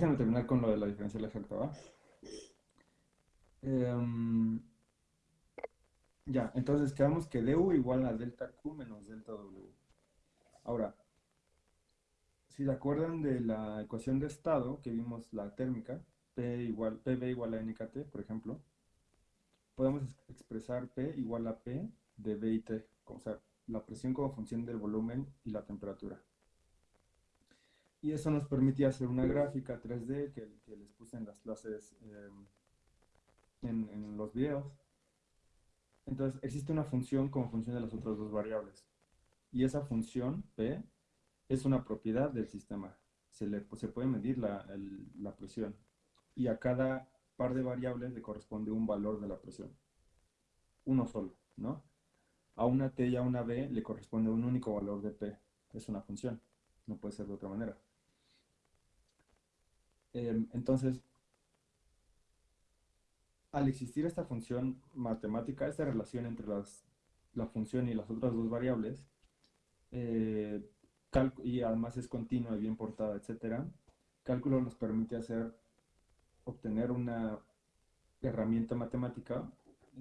déjenme terminar con lo de la diferencial exacta, ¿va? Em, ya, entonces quedamos que du igual a delta Q menos delta W. Ahora, si se acuerdan de la ecuación de estado que vimos la térmica, P igual, PB igual a NKT, por ejemplo, podemos expresar P igual a P de B y T, o sea, la presión como función del volumen y la temperatura. Y eso nos permitía hacer una gráfica 3D que, les puse en las clases, en, en los videos. Entonces, existe una función como función de las otras dos variables. Y esa función, P, es una propiedad del sistema. Se, le, se puede medir la, la presión. Y a cada par de variables le corresponde un valor de la presión. Uno solo, ¿no? A una T y a una B le corresponde un único valor de P. Es una función. No puede ser de otra manera. Em, entonces, al existir esta función matemática, esta relación entre las, la función y las otras dos variables, eh, y además es continua y bien portada, etc., cálculo nos permite hacer, obtener una herramienta matemática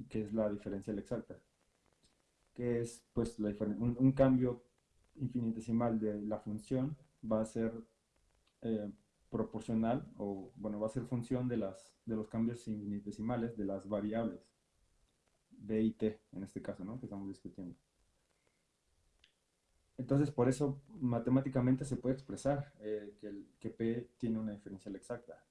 que es la diferencial exacta, que es pues un, un, cambio infinitesimal de la función va a ser eh, proporcional o bueno va a ser función de las de los cambios infinitesimales de las variables b y t en este caso ¿no? que estamos discutiendo entonces por eso matemáticamente se puede expresar eh, que, el, que p tiene una diferencial exacta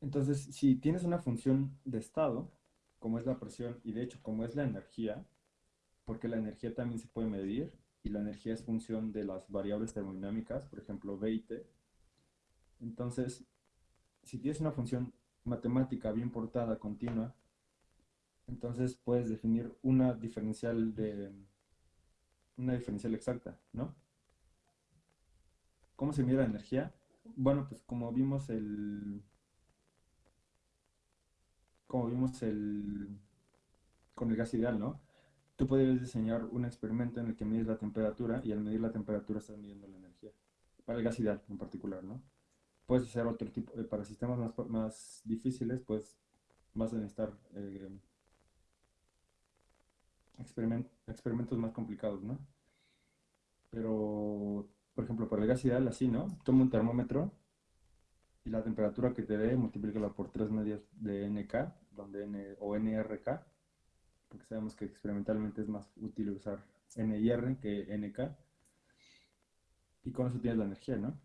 entonces si tienes una función de estado como es la presión y de hecho como es la energía porque la energía también se puede medir y la energía es función de las variables termodinámicas, por ejemplo, B y T. Entonces, si tienes una función matemática bien portada, continua, entonces puedes definir una diferencial de una diferencial exacta, ¿no? ¿Cómo se mide la energía? Bueno, pues como vimos el como vimos el con el gas ideal, ¿no? Tú puedes diseñar un experimento en el que mides la temperatura y al medir la temperatura estás midiendo la energía. Para el gas ideal en particular, ¿no? Puedes hacer otro tipo, eh, para sistemas más, más, difíciles, pues vas a necesitar eh, experimentos más complicados, ¿no? Pero, por ejemplo, para el gas ideal, así, ¿no? Toma un termómetro y la temperatura que te dé, multiplícala por 3 medios de NK, donde N, o NRK, porque sabemos que experimentalmente es más útil usar NIR que NK. Y con eso tienes la energía, ¿no?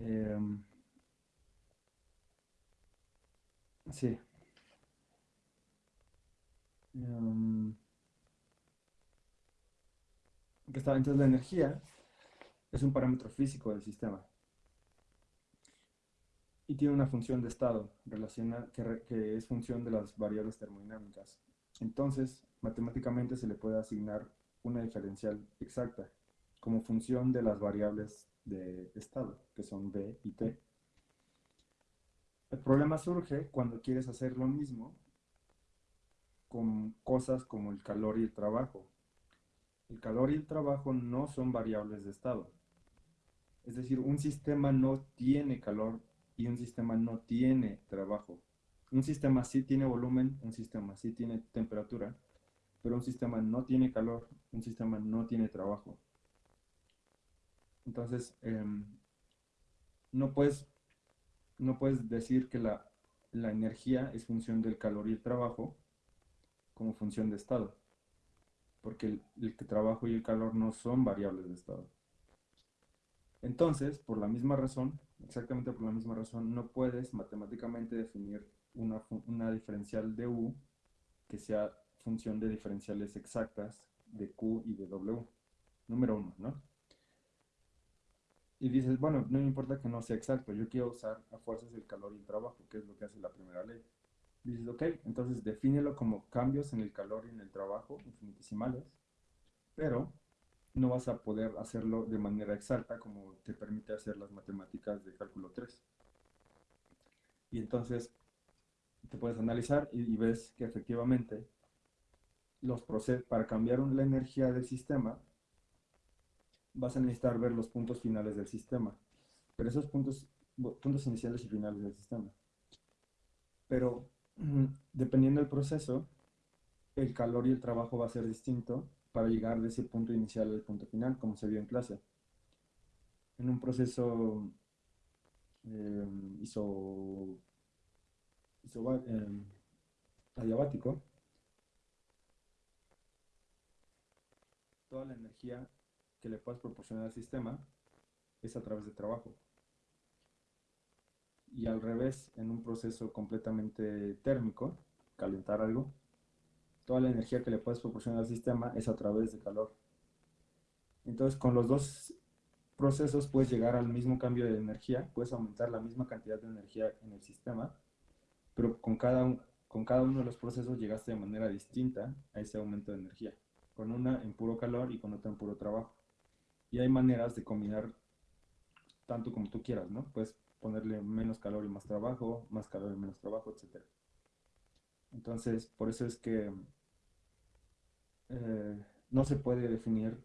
Em, sí. Um, entonces la energía es un parámetro físico del sistema y tiene una función de estado relaciona, que, es función de las variables termodinámicas. Entonces, matemáticamente se le puede asignar una diferencial exacta como función de las variables de estado, que son B y T. El problema surge cuando quieres hacer lo mismo con cosas como el calor y el trabajo. El calor y el trabajo no son variables de estado. Es decir, un sistema no tiene calor y un sistema no tiene trabajo. Un sistema sí tiene volumen, un sistema sí tiene temperatura, pero un sistema no tiene calor, un sistema no tiene trabajo. Entonces, em, no, puedes, no puedes decir que la, energía es función del calor y el trabajo como función de estado, porque el trabajo y el calor no son variables de estado. Entonces, por la misma razón, exactamente por la misma razón, no puedes matemáticamente definir una, una diferencial de U que sea función de diferenciales exactas de Q y de W. Número uno, ¿no? Y dices, bueno, no me importa que no sea exacto, yo quiero usar a fuerzas el calor y el trabajo, que es lo que hace la primera ley. Dices, ok, entonces defínelo como cambios en el calor y en el trabajo, infinitesimales, pero no vas a poder hacerlo de manera exacta como te permite hacer las matemáticas de cálculo 3. Y entonces te puedes analizar y, ves que efectivamente los procesos para cambiar la energía del sistema vas a necesitar ver los puntos finales del sistema. pero esos puntos, puntos iniciales y finales del sistema. Pero dependiendo del proceso, el calor y el trabajo va a ser distinto para llegar de ese punto inicial al punto final, como se vio en clase. En un proceso eh, adiabático, toda la energía que le puedas proporcionar al sistema es a través de trabajo. Y al revés, en un proceso completamente térmico, calentar algo, toda la energía que le puedes proporcionar al sistema es a través de calor. Entonces, con los dos procesos puedes llegar al mismo cambio de energía, puedes aumentar la misma cantidad de energía en el sistema, pero con cada, con cada uno de los procesos llegaste de manera distinta a ese aumento de energía, con una en puro calor y con otra en puro trabajo. Y hay maneras de combinar tanto como tú quieras, ¿no? Puedes ponerle menos calor y más trabajo, más calor y menos trabajo, etc. Entonces, por eso es que eh, no se puede definir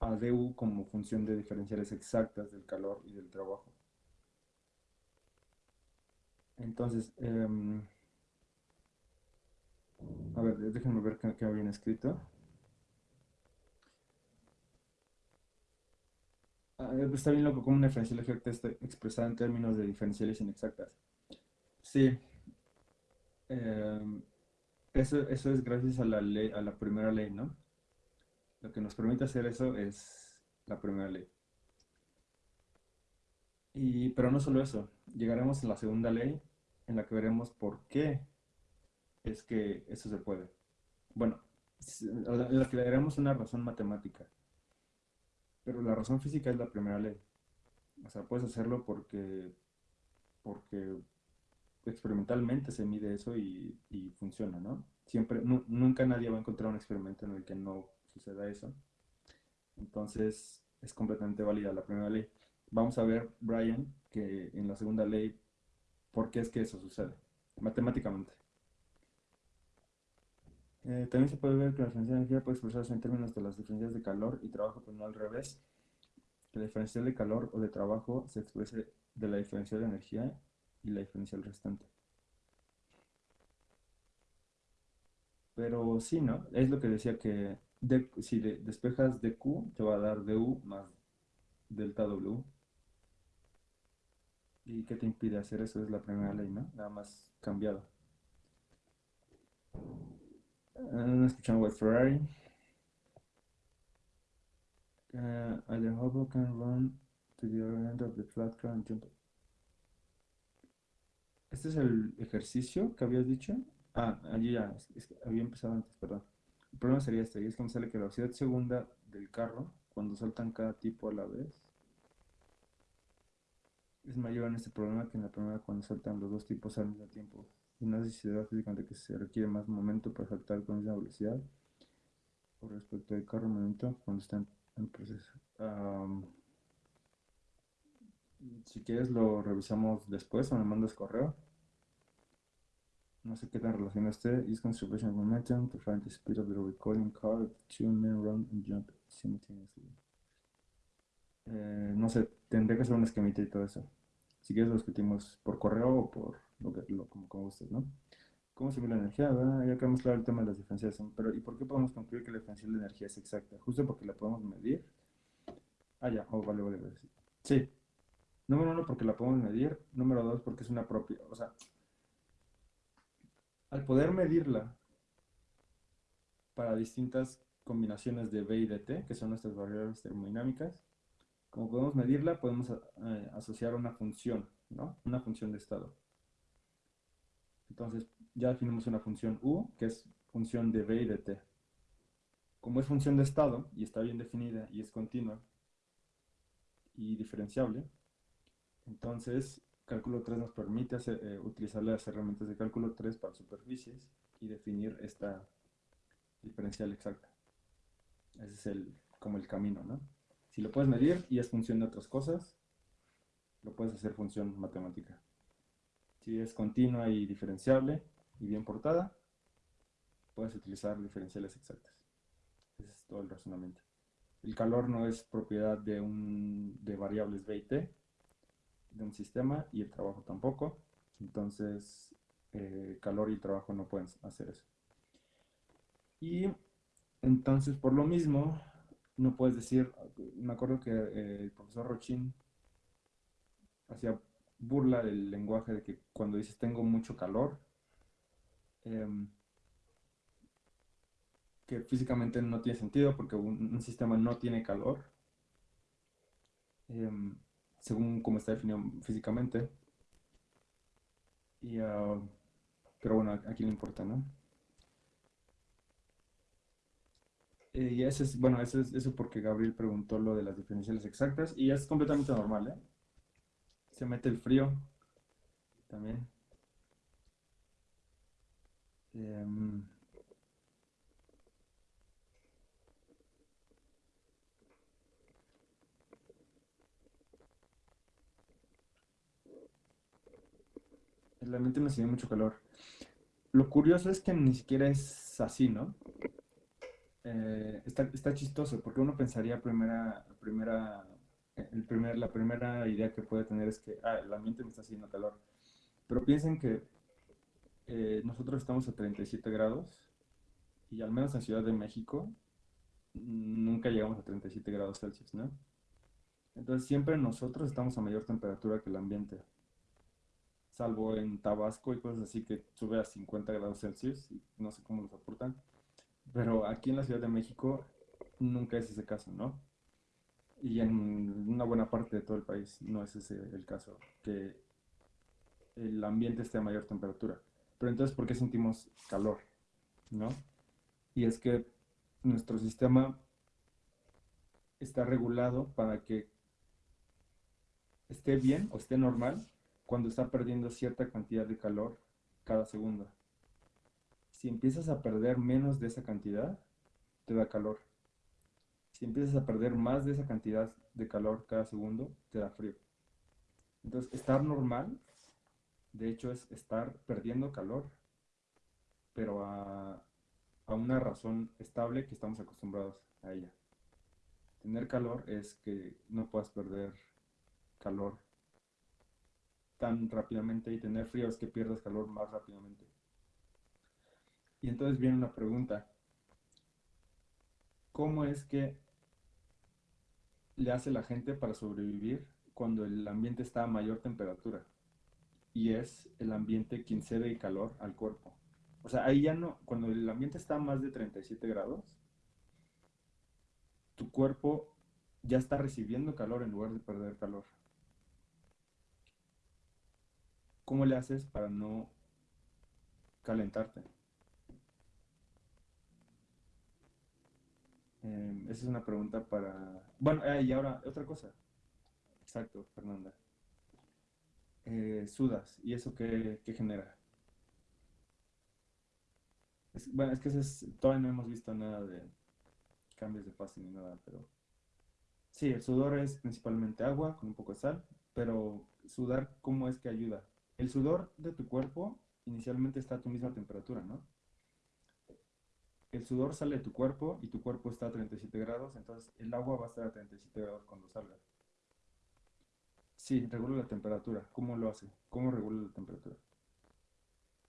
a DU como función de diferenciales exactas del calor y del trabajo. Entonces, em, a ver, déjenme ver qué, qué habían escrito. Ah, está bien loco como una diferencial exacta está expresada en términos de diferenciales inexactas. Sí. Em, eso, eso es gracias a la ley, a la primera ley, ¿no? Lo que nos permite hacer eso es la primera ley. Y, pero no solo eso, llegaremos a la segunda ley en la que veremos por qué es que eso se puede. Bueno, en la que le daremos una razón matemática. Pero la razón física es la primera ley. O sea, puedes hacerlo porque, porque experimentalmente se mide eso y, funciona, ¿no? Siempre, nunca nadie va a encontrar un experimento en el que no suceda eso. Entonces, es completamente válida la primera ley. Vamos a ver, Brian, que en la segunda ley, ¿por qué es que eso sucede? Matemáticamente. Eh, también se puede ver que la diferencia de energía puede expresarse en términos de las diferencias de calor y trabajo, pero no al revés. La diferencia de calor o de trabajo se exprese de la diferencia de energía y la diferencial restante. Pero sí, ¿no? Es lo que decía que si despejas dq, te va a dar du más delta w. ¿Y qué te impide hacer eso? Es la primera ley, ¿no? Nada más cambiado. Uh, escuchando White Ferrari. Uh, either hobo can run to the other end of the flat car and jump. Este es el ejercicio que habías dicho. Ah, allí ya, había empezado antes, perdón. El problema sería este, y es que me sale que la velocidad segunda del carro, cuando saltan cada tipo a la vez, es mayor en este problema que en la primera cuando saltan los dos tipos al mismo tiempo. Y no sé si se físicamente que se requiere más momento para saltar con esa velocidad. Por respecto del carro momento cuando está en, proceso. Si quieres lo revisamos después o me mandas correo. No sé qué tan relacionado esté. Use conservation of momentum to find the speed of the recording car two men run and jump simultaneously. Eh, no sé, tendré que hacer un esquemita y todo eso. Si quieres lo discutimos por correo o por lo que, lo, como, como gustes, ¿no? ¿Cómo se mide la energía? Ya quedamos claro el tema de las diferencias. Pero ¿y por qué podemos concluir que la diferencial de energía es exacta? Justo porque la podemos medir. Ah, ya, oh, vale, vale, vale. Sí. Número uno, porque la podemos medir. Número dos, porque es una propia. O sea, al poder medirla para distintas combinaciones de B y de T, que son nuestras variables termodinámicas, como podemos medirla, podemos eh, asociar una función, ¿no? Una función de estado. Entonces, ya definimos una función u, que es función de b y de t. Como es función de estado, y está bien definida, y es continua, y diferenciable, entonces cálculo 3 nos permite eh, utilizar las herramientas de cálculo 3 para superficies y definir esta diferencial exacta. Ese es el, como el camino, ¿no? Si lo puedes medir y es función de otras cosas, lo puedes hacer función matemática. Si es continua y diferenciable y bien portada, puedes utilizar diferenciales exactas. Ese es todo el razonamiento. El calor no es propiedad de, un, de variables B y T, de un sistema y el trabajo tampoco. Entonces, eh, calor y trabajo no pueden hacer eso. Y entonces, por lo mismo, no puedes decir, me acuerdo que eh, el profesor Rochin hacía burla del lenguaje de que cuando dices tengo mucho calor, em, que físicamente no tiene sentido porque un, sistema no tiene calor, em, según como está definido físicamente. Y, ah, pero bueno, aquí le importa, ¿no? Eh, y eso es, bueno, eso es eso porque Gabriel preguntó lo de las diferenciales exactas y es completamente normal, ¿eh? Se mete el frío también. Em, el ambiente me sigue mucho calor. Lo curioso es que ni siquiera es así, ¿no? Eh, está, chistoso, porque uno pensaría primera, primera, el primer, la primera idea que puede tener es que ah, el ambiente me está haciendo calor. Pero piensen que eh, nosotros estamos a 37 grados y al menos en Ciudad de México nunca llegamos a 37 grados Celsius, ¿no? Entonces siempre nosotros estamos a mayor temperatura que el ambiente. Salvo en Tabasco y cosas así que sube a 50 grados Celsius y no sé cómo lo soportan. Pero aquí en la Ciudad de México nunca es ese caso, ¿no? Y en una buena parte de todo el país no es ese el caso, que el ambiente esté a mayor temperatura. Pero entonces, ¿por qué sentimos calor? ¿No? Y es que nuestro sistema está regulado para que esté bien o esté normal cuando está perdiendo cierta cantidad de calor cada segundo si empiezas a perder menos de esa cantidad, te da calor. Si empiezas a perder más de esa cantidad de calor cada segundo, te da frío. Entonces, estar normal, de hecho, es estar perdiendo calor, pero a, a una razón estable que estamos acostumbrados a ella. Tener calor es que no puedas perder calor tan rápidamente y tener frío es que pierdas calor más rápidamente. Y entonces viene una pregunta. ¿Cómo es que le hace la gente para sobrevivir cuando el ambiente está a mayor temperatura? Y es el ambiente quien cede calor al cuerpo. O sea, ahí ya no, cuando el ambiente está a más de 37 grados, tu cuerpo ya está recibiendo calor en lugar de perder calor. ¿Cómo le haces para no calentarte? Em, esa es una pregunta para... Bueno, ah, y ahora, otra cosa. Exacto, Fernanda. Eh, sudas, ¿y eso qué, genera? bueno, es que todavía no hemos visto nada de cambios de fase ni nada, pero... Sí, el sudor es principalmente agua con un poco de sal, pero sudar, ¿cómo es que ayuda? El sudor de tu cuerpo inicialmente está a tu misma temperatura, ¿no? el sudor sale de tu cuerpo y tu cuerpo está a 37 grados, entonces el agua va a estar a 37 grados cuando salga. Sí, regula la temperatura. ¿Cómo lo hace? ¿Cómo regula la temperatura?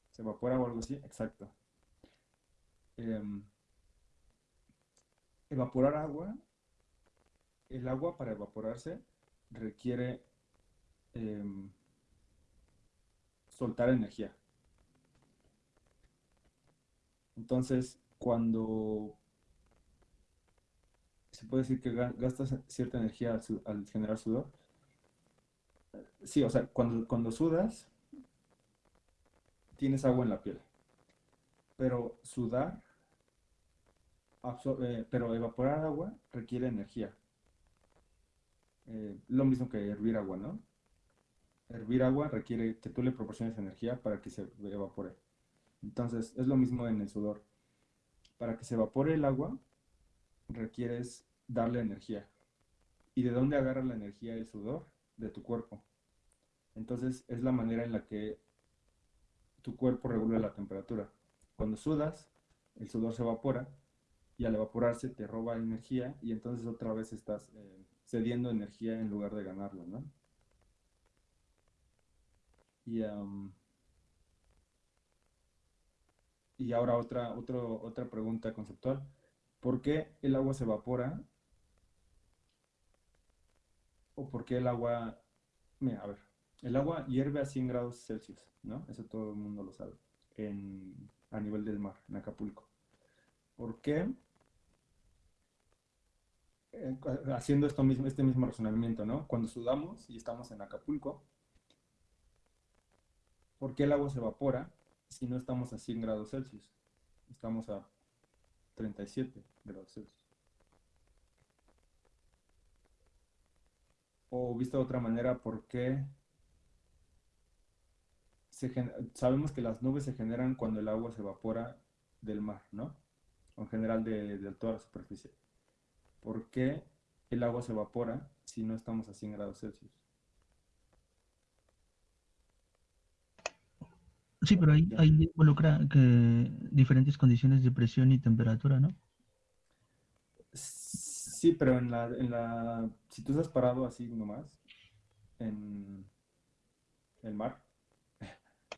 ¿Se evapora o algo así? Exacto. Em, evaporar agua, el agua para evaporarse requiere em, soltar energía. Entonces, cuando se puede decir que gastas cierta energía al, generar sudor. Sí, o sea, cuando, cuando sudas, tienes agua en la piel. Pero sudar, eh, pero evaporar agua requiere energía. Eh, lo mismo que hervir agua, ¿no? Hervir agua requiere que tú le proporciones energía para que se evapore. Entonces, es lo mismo en el sudor para que se evapore el agua, requieres darle energía. ¿Y de dónde agarra la energía el sudor? De tu cuerpo. Entonces es la manera en la que tu cuerpo regula la temperatura. Cuando sudas, el sudor se evapora y al evaporarse te roba energía y entonces otra vez estás eh, cediendo energía en lugar de ganarla, ¿no? Y, y ahora otra, otra pregunta conceptual. ¿Por qué el agua se evapora o por qué el agua... A ver, el agua hierve a 100 grados Celsius, ¿no? Eso todo el mundo lo sabe, en, a nivel del mar, en Acapulco. ¿Por qué? Eh, haciendo esto mismo, este mismo razonamiento, ¿no? Cuando sudamos y estamos en Acapulco, ¿por qué el agua se evapora si no estamos a 100 grados Celsius? Estamos a 37 grados Celsius. O visto de otra manera, ¿por qué sabemos que las nubes se generan cuando el agua se evapora del mar, ¿no? O en general de, de toda la superficie. ¿Por qué el agua se evapora si no estamos a 100 grados Celsius? Sí, pero ahí, involucra diferentes condiciones de presión y temperatura, ¿no? Sí, pero en la, en la, si tú estás parado así nomás, en el mar,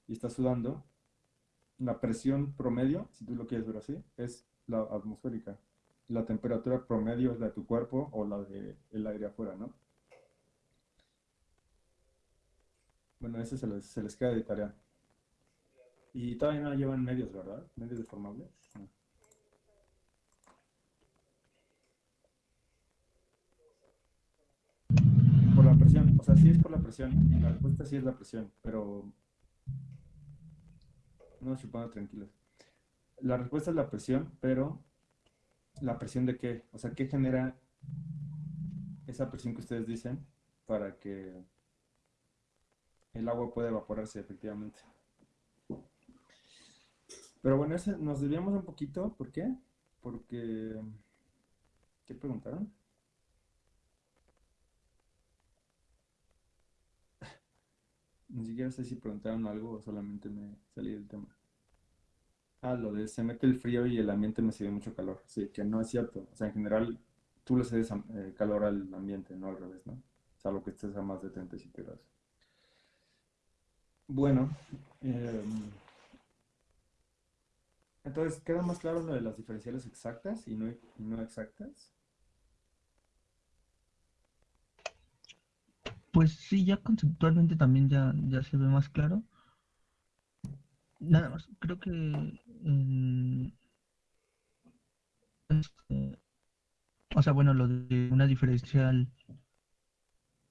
y estás sudando, la presión promedio, si tú lo quieres ver así, es la atmosférica. La temperatura promedio es la de tu cuerpo o la del aire afuera, ¿no? Bueno, ese se les, se les queda de tarea. Y todavía no llevan medios, ¿verdad? Medios deformables. No. Por la presión, o sea, sí es por la presión. La respuesta sí es la presión, pero no se pongan tranquilos. La respuesta es la presión, pero ¿la presión de qué? O sea, ¿qué genera esa presión que ustedes dicen para que el agua pueda evaporarse efectivamente? Pero bueno, nos desviamos un poquito. ¿Por qué? Porque... ¿Qué preguntaron? Ni siquiera sé si preguntaron algo o solamente me salí del tema. Ah, lo de se mete el frío y el ambiente me sirve mucho calor. Sí, que no es cierto. O sea, en general, tú le cedes eh, calor al ambiente, no al revés, ¿no? Salvo que estés a más de 37 grados. Bueno, em, entonces, ¿queda más claro lo de las diferenciales exactas y no, y no exactas? Pues sí, ya conceptualmente también ya, ya se ve más claro. Nada más, creo que en- este, o sea, bueno, lo de una diferencial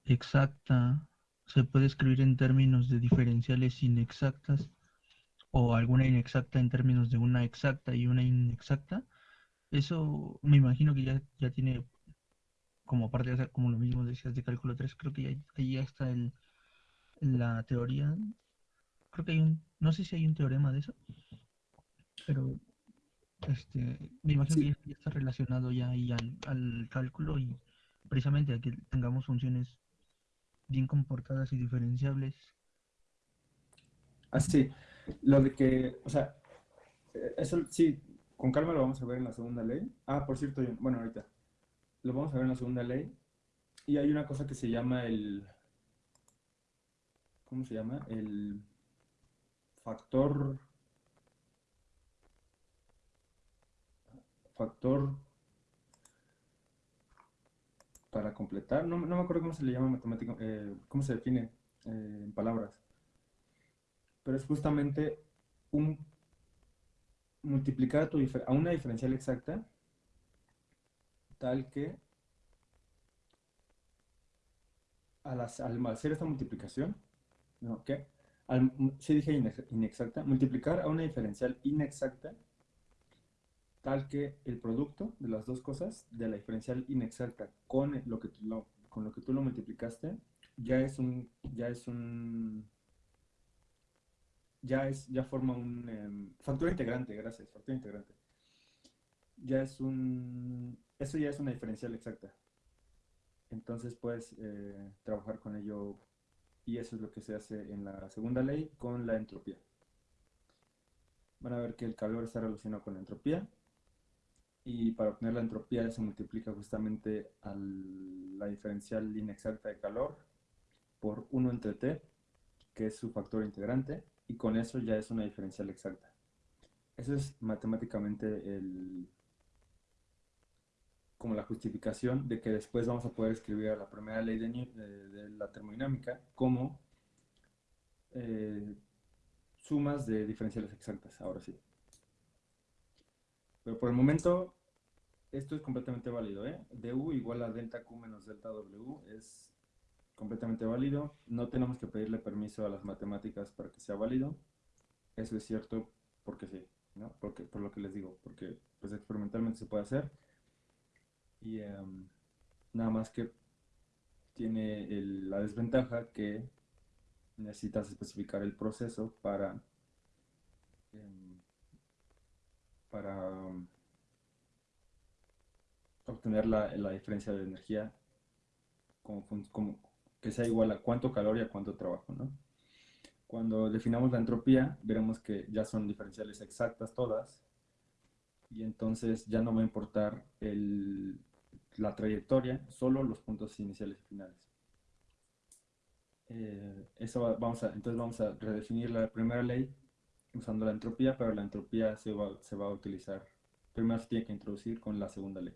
exacta se puede escribir en términos de diferenciales inexactas o alguna inexacta en términos de una exacta y una inexacta. Eso me imagino que ya, ya tiene como parte de hacer como lo mismo decías de cálculo 3, creo que ya, ahí ya está el, la teoría. Creo que hay un, no sé si hay un teorema de eso, pero este, me imagino Sí. que ya, ya está relacionado ya ahí al, al cálculo y precisamente a que tengamos funciones bien comportadas y diferenciables. Así, lo de que, o sea, eh, eso sí, con calma lo vamos a ver en la segunda ley. Ah, por cierto, bueno, ahorita, lo vamos a ver en la segunda ley. Y hay una cosa que se llama el, ¿cómo se llama? El factor, factor para completar, no, no me acuerdo cómo se le llama matemático, eh, cómo se define eh, en palabras, pero es justamente un multiplicar a, una diferencial exacta tal que al, hac- al hacer esta multiplicación, ¿no? ¿Qué? Al, sí dije inex- inexacta, multiplicar a una diferencial inexacta tal que el producto de las dos cosas, de la diferencial inexacta con lo que tú lo, con lo que tú lo multiplicaste, ya es un, ya es un, ya es, ya forma un factor integrante, gracias, factor integrante. Ya es un, eso ya es una diferencial exacta. Entonces puedes eh, trabajar con ello y eso es lo que se hace en la segunda ley con la entropía. Van a ver que el calor está relacionado con la entropía y para obtener la entropía se multiplica justamente a la diferencial inexacta de calor por 1 entre T que es su factor integrante, y con eso ya es una diferencial exacta. Eso es matemáticamente el, como la justificación de que después vamos a poder escribir a la primera ley de, la termodinámica como eh, sumas de diferenciales exactas, ahora sí. Pero por el momento, esto es completamente válido, ¿eh? du igual a delta q menos delta w es completamente válido. No tenemos que pedirle permiso a las matemáticas para que sea válido. Eso es cierto porque sí, ¿no? Porque, por lo que les digo, porque pues experimentalmente se puede hacer. Y em, nada más que tiene la desventaja que necesitas especificar el proceso para, em, para obtener la, diferencia de energía como, como, que sea igual a cuánto calor y a cuánto trabajo, ¿no? Cuando definamos la entropía, veremos que ya son diferenciales exactas todas, y entonces ya no va a importar el, la trayectoria, solo los puntos iniciales y finales. Eh, eso vamos a, entonces vamos a redefinir la primera ley usando la entropía, pero la entropía se va, se va a utilizar, primero se tiene que introducir con la segunda ley.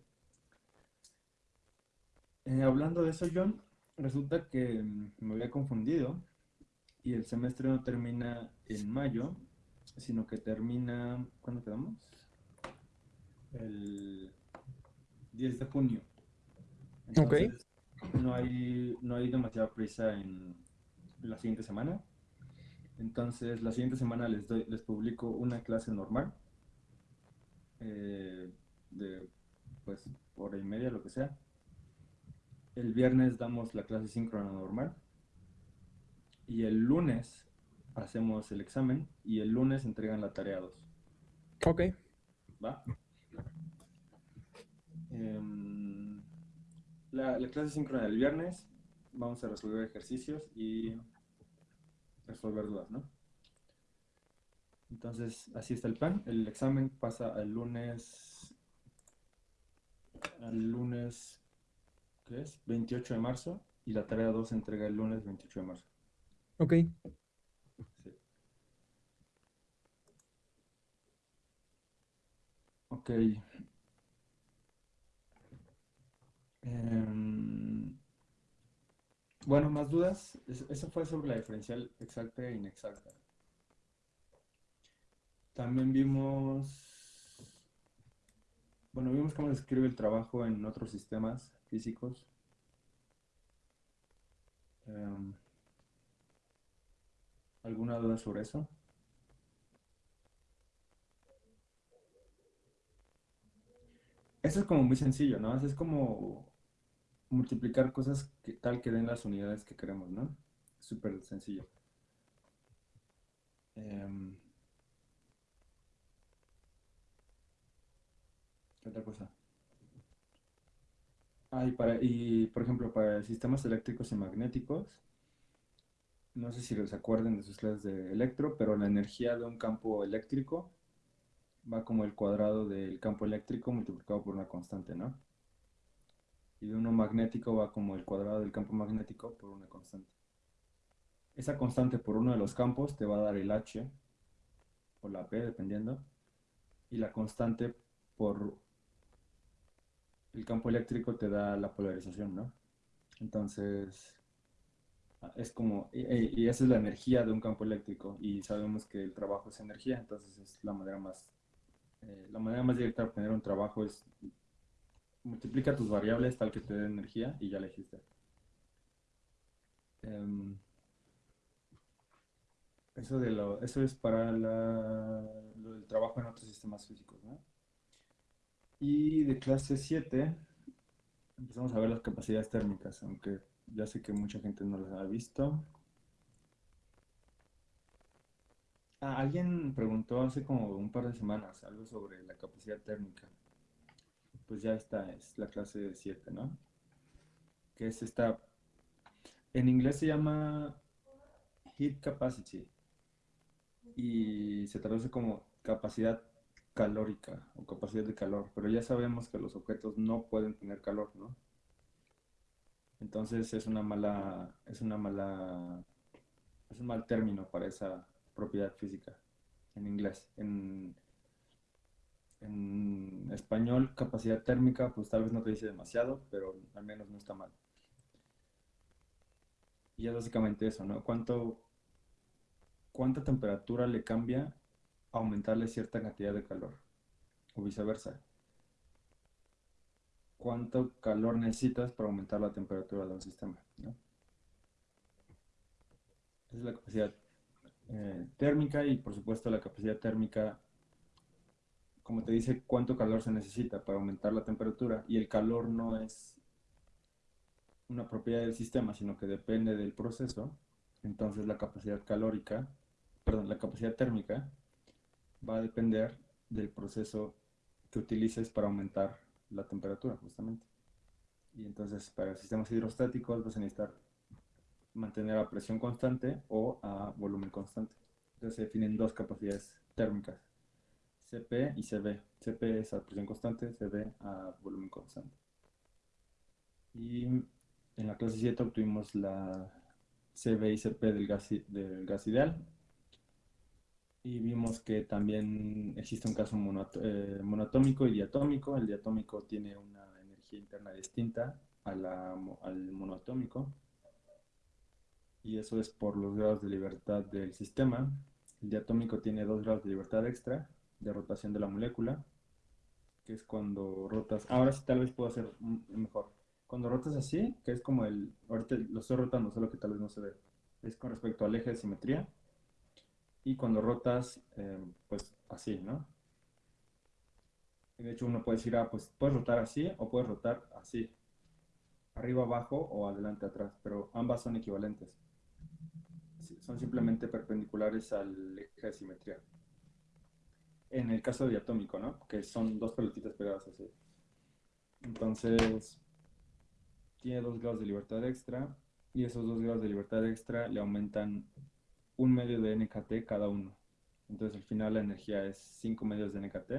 Eh, hablando de eso, John, resulta que mm, me había confundido y el semestre no termina en mayo, sino que termina, ¿cuándo quedamos? El 10 de junio. Entonces, no hay, no hay demasiada prisa en la siguiente semana. Entonces, la siguiente semana les, doy, les publico una clase normal eh, de, pues, hora y media, lo que sea. El viernes damos la clase síncrona normal. Y el lunes hacemos el examen y el lunes entregan la tarea 2. Ok. ¿Va? Em, la, clase síncrona del viernes vamos a resolver ejercicios y resolver dudas, ¿no? Entonces, así está el plan. El examen pasa al lunes, al lunes ¿qué es? 28 de marzo y la tarea 2 se entrega el lunes 28 de marzo. Ok. Sí. Ok. Em, bueno, más dudas. Eso fue sobre la diferencial exacta e inexacta. También vimos, bueno, vimos cómo se escribe el trabajo en otros sistemas físicos. Em, ¿Alguna duda sobre eso? Eso es como muy sencillo, ¿no? Es como multiplicar cosas que tal que den las unidades que queremos, ¿no? Súper sencillo. Em, ¿Qué otra cosa? Ah, y, para, y por ejemplo, para sistemas eléctricos y magnéticos, no sé si les acuerden de sus clases de electro, pero la energía de un campo eléctrico va como el cuadrado del campo eléctrico multiplicado por una constante, ¿no? Y de uno magnético va como el cuadrado del campo magnético por una constante. Esa constante por uno de los campos te va a dar el H o la P, dependiendo, y la constante por el campo eléctrico te da la polarización, ¿no? Entonces, es como, y, esa es la energía de un campo eléctrico, y sabemos que el trabajo es energía, entonces es la manera más, eh, la manera más directa de obtener un trabajo es multiplica tus variables tal que te dé energía y ya la hiciste. Em, eso, de lo, eso es para la, lo del trabajo en otros sistemas físicos, ¿no? Y de clase 7 empezamos a ver las capacidades térmicas, aunque ya sé que mucha gente no las ha visto. Ah, alguien preguntó hace como un par de semanas algo sobre la capacidad térmica. Pues ya está, es la clase 7, ¿no? Que es esta... En inglés se llama heat capacity y se traduce como capacidad calórica o capacidad de calor, pero ya sabemos que los objetos no pueden tener calor, ¿no? Entonces es una mala, es una mala es un mal término para esa propiedad física en inglés. En, en español, capacidad térmica, pues tal vez no te dice demasiado, pero al menos no está mal. Y es básicamente eso, ¿no? ¿Cuánto, ¿Cuánta temperatura le cambia aumentarle cierta cantidad de calor? O viceversa. ¿Cuánto calor necesitas para aumentar la temperatura de un sistema? es la capacidad eh, térmica y por supuesto la capacidad térmica, como te dice, cuánto calor se necesita para aumentar la temperatura y el calor no es una propiedad del sistema, sino que depende del proceso, entonces la capacidad calórica, perdón, la capacidad térmica va a depender del proceso que utilices para aumentar la temperatura, justamente. Y entonces para sistemas hidrostáticos vas a necesitar mantener a presión constante o a volumen constante. Entonces se definen dos capacidades térmicas, CP y CB. CP es a presión constante, CB a volumen constante. Y en la clase 7 obtuvimos la CB y CP del gas, del gas ideal. Y vimos que también existe un caso eh, monoatómico y diatómico. El diatómico tiene una energía interna distinta a la, al monoatómico y eso es por los grados de libertad del sistema. El diatómico tiene dos grados de libertad extra de rotación de la molécula, que es cuando rotas, ahora sí tal vez puedo hacer mejor. Cuando rotas así, que es como el, ahorita lo estoy rotando, solo que tal vez no se ve, es con respecto al eje de simetría. Y cuando rotas, em, pues así, ¿no? De hecho, uno puede decir, ah, pues puedes rotar así o puedes rotar así, arriba, abajo o adelante, atrás, pero ambas son equivalentes son simplemente perpendiculares al eje de simetría. En el caso diatómico, ¿no? Que son dos pelotitas pegadas así. Entonces, tiene dos grados de libertad extra y esos dos grados de libertad extra le aumentan un medio de NKT cada uno. Entonces al final la energía es 5 medios de NKT.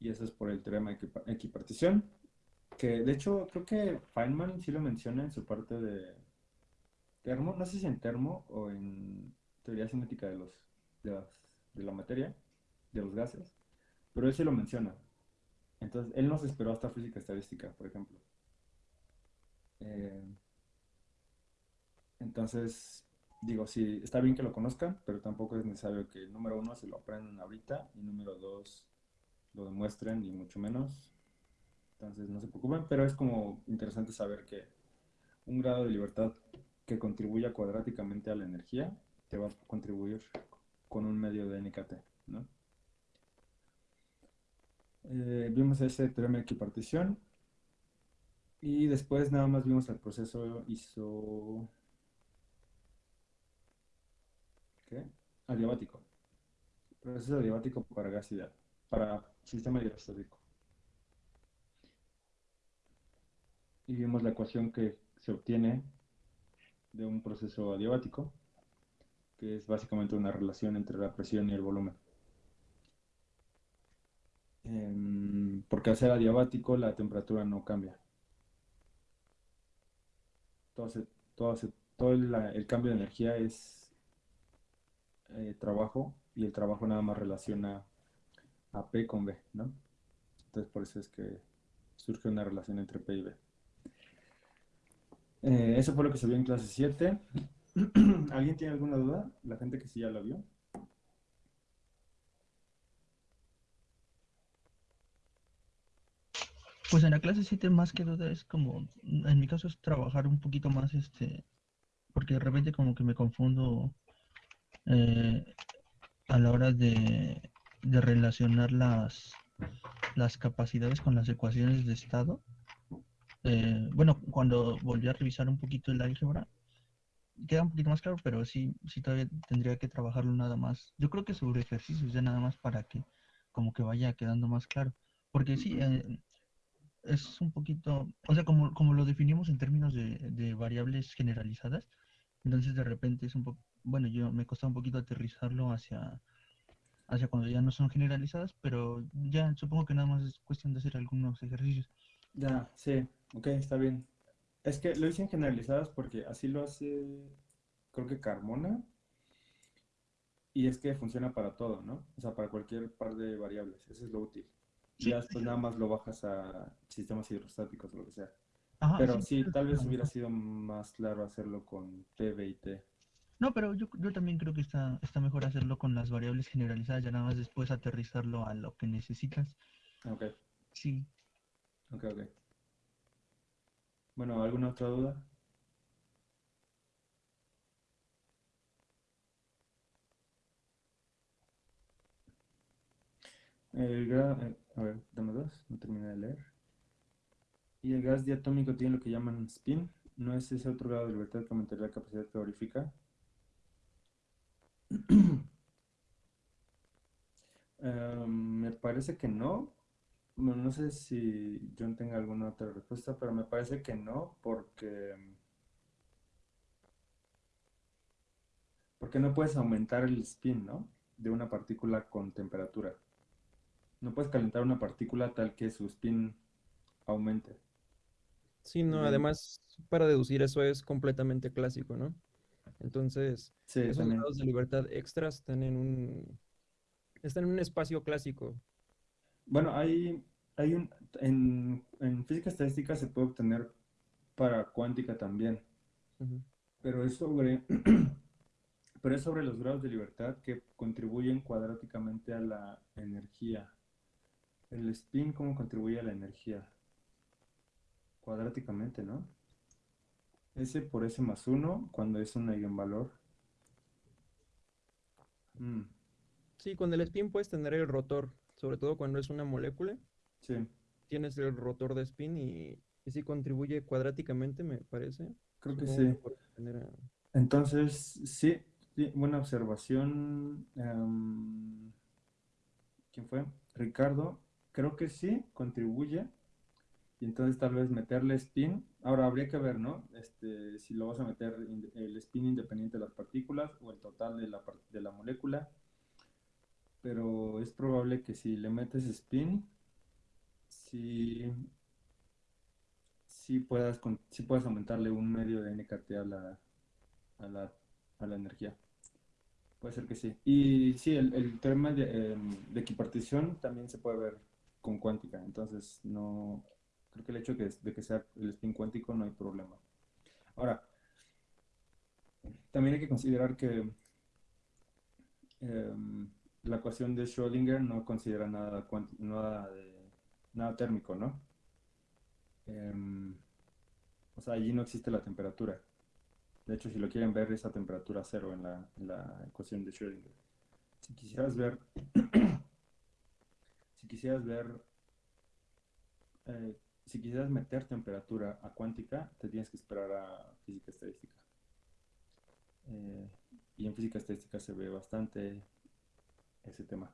Y eso es por el teorema de equipartición. Que de hecho creo que Feynman sí lo menciona en su parte de, termo, no sé si en termo o en teoría cinética de, los, de, la materia, de los gases, pero él sí lo menciona. Entonces, él no se esperó hasta física estadística, por ejemplo. Eh, entonces, digo, sí, está bien que lo conozcan, pero tampoco es necesario que número uno se lo aprendan ahorita y número dos lo demuestren y mucho menos. Entonces, no se preocupen, pero es como interesante saber que un grado de libertad que contribuya cuadráticamente a la energía, te va a contribuir con un medio de NKT, ¿no? Eh, vimos ese teorema de equipartición y después nada más vimos el proceso iso... ¿Qué? Adiabático. Proceso adiabático para gas ideal, para sistema hidrostático. Y vimos la ecuación que se obtiene de un proceso adiabático, que es básicamente una relación entre la presión y el volumen. Em, porque al ser adiabático la temperatura no cambia. Todo, el, cambio de energía es eh, trabajo y el trabajo nada más relaciona a P con B, ¿no? Entonces por eso es que surge una relación entre P y B. Eh, eso fue lo que se vio en clase 7. ¿Alguien tiene alguna duda? La gente que sí ya la vio. Pues en la clase 7 más que duda es como, en mi caso es trabajar un poquito más, este, porque de repente como que me confundo eh, a la hora de, de relacionar las, las capacidades con las ecuaciones de estado. Eh, bueno, cuando volví a revisar un poquito el álgebra, queda un poquito más claro, pero sí, sí todavía tendría que trabajarlo nada más. Yo creo que sobre ejercicios ya nada más para que como que vaya quedando más claro. Porque sí, eh, es un poquito, o sea, como, como lo definimos en términos de, de, variables generalizadas, entonces de repente es un poco, bueno, yo me costado un poquito aterrizarlo hacia, hacia cuando ya no son generalizadas, pero ya supongo que nada más es cuestión de hacer algunos ejercicios. Ya, sí, ok, está bien. Es que lo hice en generalizadas porque así lo hace creo que Carmona. Y es que funciona para todo, ¿no? O sea, para cualquier par de variables. Eso es lo útil. Sí, Ya después nada más lo bajas a sistemas hidrostáticos o lo que sea. Ajá, Pero sí, tal vez hubiera sido más claro hacerlo con PV y T. No, pero yo, yo también creo que está, está mejor hacerlo con las variables generalizadas, ya nada más después aterrizarlo a lo que necesitas. Ok, Sí, ok, ok. Bueno, ¿alguna otra duda? El eh, a ver, dame dos, no terminé de leer. Y el gas diatómico tiene lo que llaman spin. ¿No es ese otro grado de libertad que aumentaría la capacidad calorífica? Eh, me parece que no. Bueno, no sé si John tenga alguna otra respuesta, pero me parece que no, porque, porque no puedes aumentar el spin, ¿no? De una partícula con temperatura. No puedes calentar una partícula tal que su spin aumente. Sí, no, además, para deducir eso es completamente clásico, ¿no? Entonces, Sí, esos también. grados de libertad extras están en un, están en un espacio clásico. Bueno, hay, hay un, en, en física estadística se puede obtener para cuántica también. Pero es sobre, pero es sobre los grados de libertad que contribuyen cuadráticamente a la energía. El spin, ¿cómo contribuye a la energía? Cuadráticamente, ¿no? S por S más 1 cuando es un eigenvalor. Mm, Sí, con el spin puedes tener el rotor, sobre todo cuando es una molécula, sí, tienes el rotor de spin y, y sí contribuye cuadráticamente, me parece. creo que sí. manera- Entonces, sí, sí, buena observación. em, ¿quién fue? Ricardo, creo que sí, contribuye. Entonces tal vez meterle spin. Ahora habría que ver, ¿no? Este, si lo vas a meter el spin independiente de las partículas o el total de la, de la molécula. Pero es probable que si le metes spin, sí, sí puedas, sí puedas aumentarle un medio de NKT a la, a la, a la energía. Puede ser que sí. Y sí, el, el tema de, em, de equipartición también se puede ver con cuántica. Entonces, no. Creo que el hecho de que sea el spin cuántico no hay problema. Ahora, también hay que considerar que em, la ecuación de Schrödinger no considera nada, nada, nada térmico, ¿no? Em, o sea, allí no existe la temperatura. De hecho, si lo quieren ver, es a temperatura cero en la, en la ecuación de Schrödinger. Si quisieras ver, si quisieras ver, eh, si quisieras meter temperatura a cuántica, te tienes que esperar a física estadística. Eh, y en física estadística se ve bastante ese tema.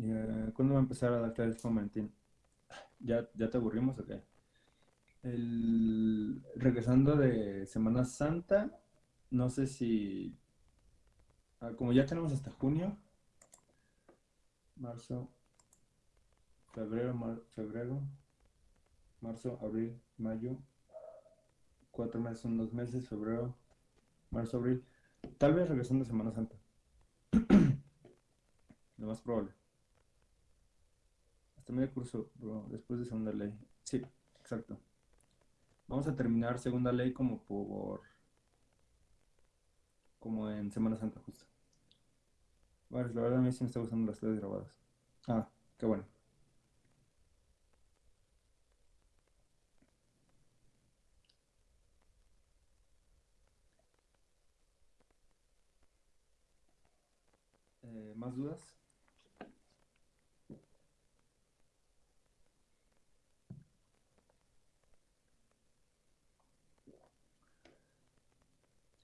Eh, ¿cuándo va a empezar a dar clases con? ¿Ya, ya te aburrimos o qué? El, regresando de Semana Santa, no sé si, ah, como ya tenemos hasta junio, marzo, febrero, mar- febrero, marzo, abril, mayo, cuatro meses son dos meses, febrero, marzo, abril, tal vez regresando de Semana Santa, lo más probable. Hasta medio curso, bro, después de segunda ley. Sí, exacto. Vamos a terminar segunda ley como por como en Semana Santa justo. Bueno, la verdad a mí sí me está gustando las clases grabadas. Ah, qué bueno. Eh, ¿más dudas?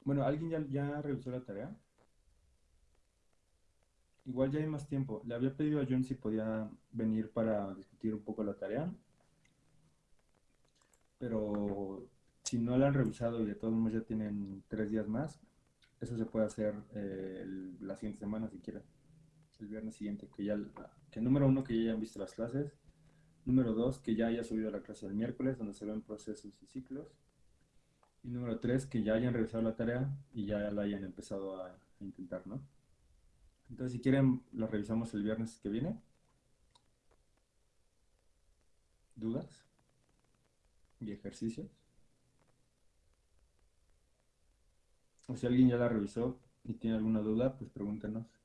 Bueno, ¿alguien ya, revisó la tarea? Igual ya hay más tiempo. Le había pedido a John si podía venir para discutir un poco la tarea. Pero si no la han revisado y de todos modos ya tienen tres días más, eso se puede hacer eh, la siguiente semana si quieren. El viernes siguiente, que ya, que número uno, que ya hayan visto las clases. Número dos, que ya haya subido la clase del miércoles, donde se ven procesos y ciclos. Y número tres, que ya hayan revisado la tarea y ya la hayan empezado a, a intentar, ¿no? Entonces, si quieren, lo revisamos el viernes que viene. ¿Dudas? ¿Y ejercicios? O si alguien ya la revisó y tiene alguna duda, pues pregúntenos.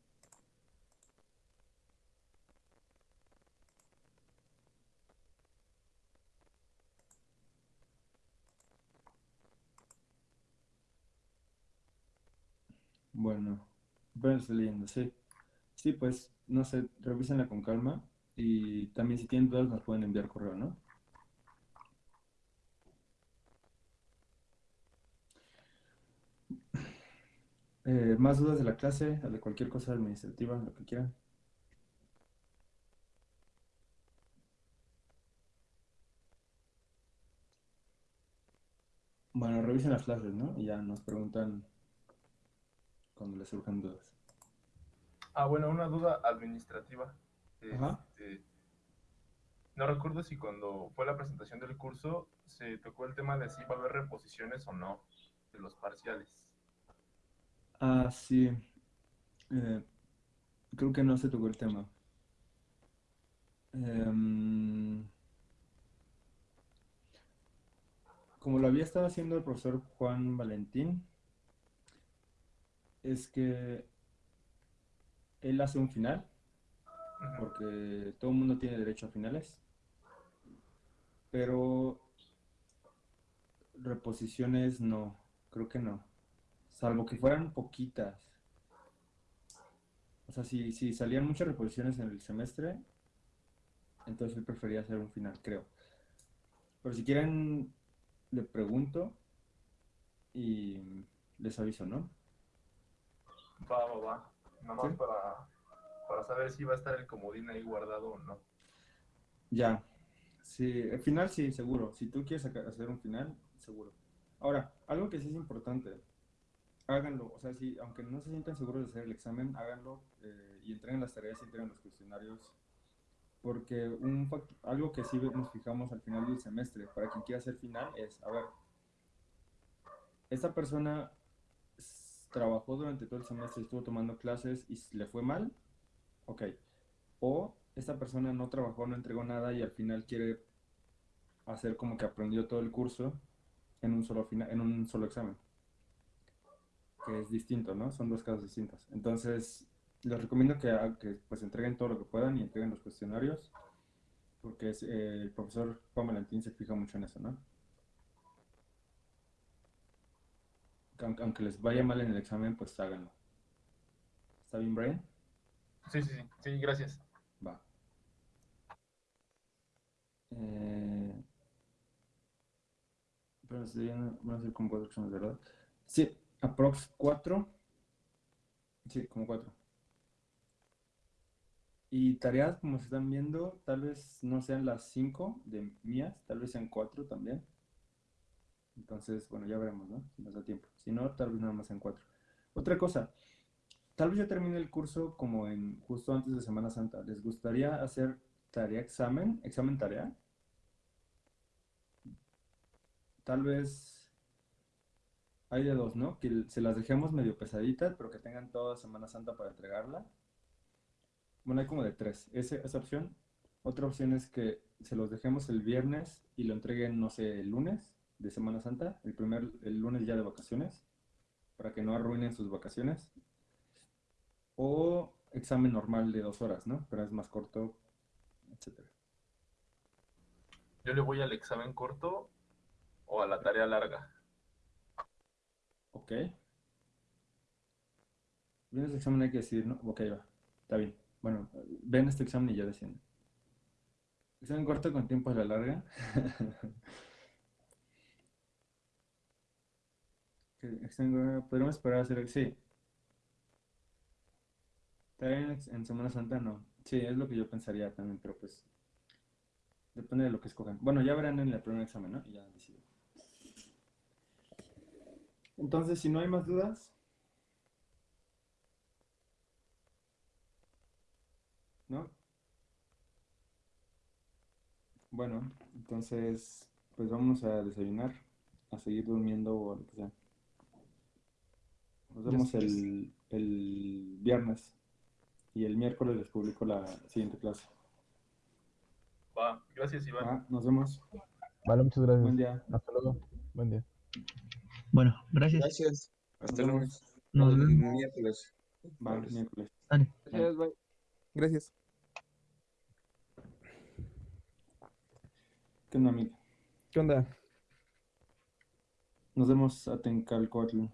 Bueno, bueno, estoy leyendo, sí. Sí, pues, no sé, revísenla con calma y también si tienen dudas nos pueden enviar correo, ¿no? Eh, más dudas de la clase, de cualquier cosa administrativa, lo que quieran. Bueno, revisen las clases, ¿no? Y ya nos preguntan cuando les surjan dudas. Ah, bueno, una duda administrativa. Este, no recuerdo si cuando fue la presentación del curso se tocó el tema de si va a haber reposiciones o no de los parciales. Ah, sí. Eh, creo que no se tocó el tema. Em, como lo había estado haciendo el profesor Juan Valentín, es que él hace un final, porque todo el mundo tiene derecho a finales, pero reposiciones no, creo que no, salvo que fueran poquitas. O sea, si, si salían muchas reposiciones en el semestre, entonces él prefería hacer un final, creo. Pero si quieren, le pregunto y les aviso, ¿no? Va, va, va. Nada más Sí. para, para saber si va a estar el comodín ahí guardado o no. Ya, sí, el final sí, seguro. Si tú quieres hacer un final, seguro. Ahora, algo que sí es importante, háganlo. O sea, si, aunque no se sientan seguros de hacer el examen, háganlo eh, y entreguen las tareas y entreguen los cuestionarios. Porque un algo que sí nos fijamos al final del semestre, para quien quiera hacer final, es, a ver, esta persona trabajó durante todo el semestre, estuvo tomando clases y le fue mal, ok. O esta persona no trabajó, no entregó nada y al final quiere hacer como que aprendió todo el curso en un solo en un solo examen. Que es distinto, ¿no? Son dos casos distintos. Entonces, les recomiendo que, que pues entreguen todo lo que puedan y entreguen los cuestionarios, porque es, eh, el profesor Juan Valentín se fija mucho en eso, ¿no? Aunque, les vaya mal en el examen, pues háganlo. ¿Está bien, Brian? Sí, sí, sí. Sí, gracias. Va. Eh, pero viendo- van a ser como cuatro exámenes, ¿verdad? Sí, aprox 4. Sí, como 4. Y tareas, como se están viendo, tal vez no sean las 5 de mías, tal vez sean 4 también. Entonces, bueno, ya veremos, ¿no? Si nos da tiempo. Si no, tal vez nada más sean 4. Otra cosa, Tal vez yo termine el curso como en justo antes de Semana Santa. ¿Les gustaría hacer tarea examen, examen tarea? Tal vez hay de dos, ¿no? Que se las dejemos medio pesaditas, pero que tengan toda Semana Santa para entregarla. Bueno, hay como de tres. Ese- esa opción. Otra opción es que se los dejemos el viernes y lo entreguen, no sé, el lunes de Semana Santa, el primer, el lunes ya de vacaciones, para que no arruinen sus vacaciones. O examen normal de dos horas, ¿no? Pero es más corto, etcétera. Yo le voy al examen corto o a la tarea larga. Ok. Bien, este examen hay que decidir, ¿no? Ok, va. Está bien. Bueno, ven este examen y ya deciden. Examen corto con tiempo a la larga. Que examen- Podríamos esperar a hacer. Sí. En Semana Santa no. Sí, es lo que yo pensaría también, pero pues. Depende de lo que escojan. Bueno, ya verán en el primer examen, ¿no? Y ya decido. Entonces, si no hay más dudas. ¿No? Bueno, entonces, pues vamos a desayunar. a seguir durmiendo o lo que sea. Nos vemos el, el viernes y el miércoles les publico la siguiente clase. Va, gracias Iván. Ah, nos vemos. Vale, muchas gracias. Buen día. Hasta luego. Buen día. Bueno, gracias. Gracias. Hasta Nos luego. vemos. Nos El vemos. miércoles. Va, miércoles. Dale. Gracias, bye. Gracias. ¿Qué onda, amigo? ¿Qué onda? Nos vemos a Tencalcoatl.